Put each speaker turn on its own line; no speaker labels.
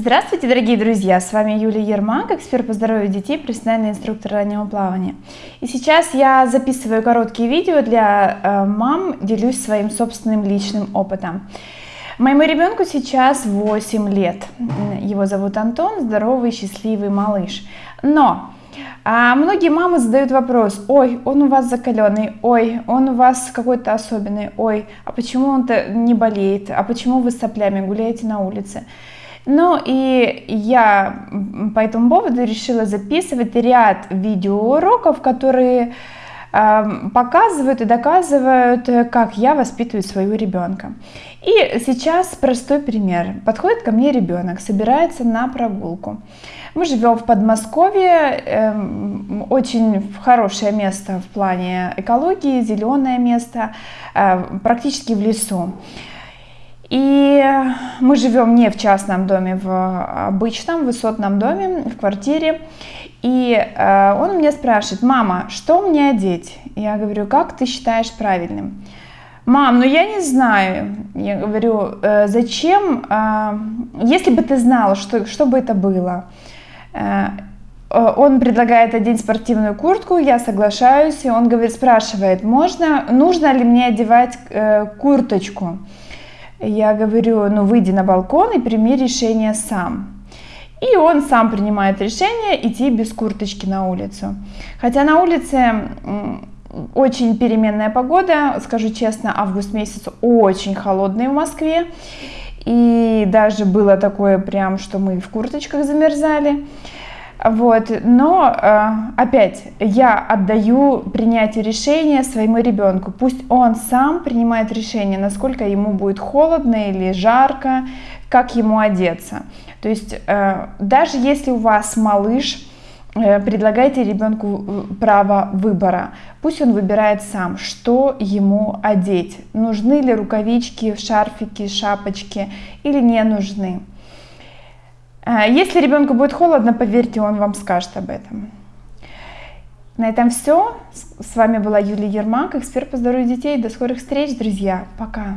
Здравствуйте, дорогие друзья! С вами Юлия Ермак, эксперт по здоровью детей, профессиональный инструктор раннего плавания. И сейчас я записываю короткие видео для э, мам, делюсь своим собственным личным опытом. Моему ребенку сейчас 8 лет. Его зовут Антон, здоровый, счастливый малыш. Но а многие мамы задают вопрос, ой, он у вас закаленный, ой, он у вас какой-то особенный, ой, а почему он-то не болеет, а почему вы с соплями гуляете на улице? Ну и я по этому поводу решила записывать ряд видеоуроков, которые э, показывают и доказывают, как я воспитываю своего ребенка. И сейчас простой пример. Подходит ко мне ребенок, собирается на прогулку. Мы живем в Подмосковье, э, очень хорошее место в плане экологии, зеленое место, э, практически в лесу. И мы живем не в частном доме, в обычном высотном доме, в квартире. И э, он меня спрашивает, мама, что мне одеть? Я говорю, как ты считаешь правильным? Мам, ну я не знаю. Я говорю, э, зачем, э, если бы ты знала, что, что бы это было? Он предлагает одеть спортивную куртку, я соглашаюсь, и он говорит, спрашивает, можно, нужно ли мне одевать курточку? Я говорю, ну выйди на балкон и прими решение сам. И он сам принимает решение идти без курточки на улицу. Хотя на улице очень переменная погода, скажу честно, август месяц очень холодный в Москве. И даже было такое прям, что мы в курточках замерзали. Вот, но э, опять я отдаю принятие решения своему ребенку. Пусть он сам принимает решение, насколько ему будет холодно или жарко, как ему одеться. То есть э, даже если у вас малыш, э, предлагайте ребенку право выбора. Пусть он выбирает сам, что ему одеть. Нужны ли рукавички, шарфики, шапочки или не нужны. А, если ребенку будет холодно, поверьте, он вам скажет об этом. На этом все. С вами была Юлия Ермак, эксперт по здоровью детей. До скорых встреч, друзья. Пока.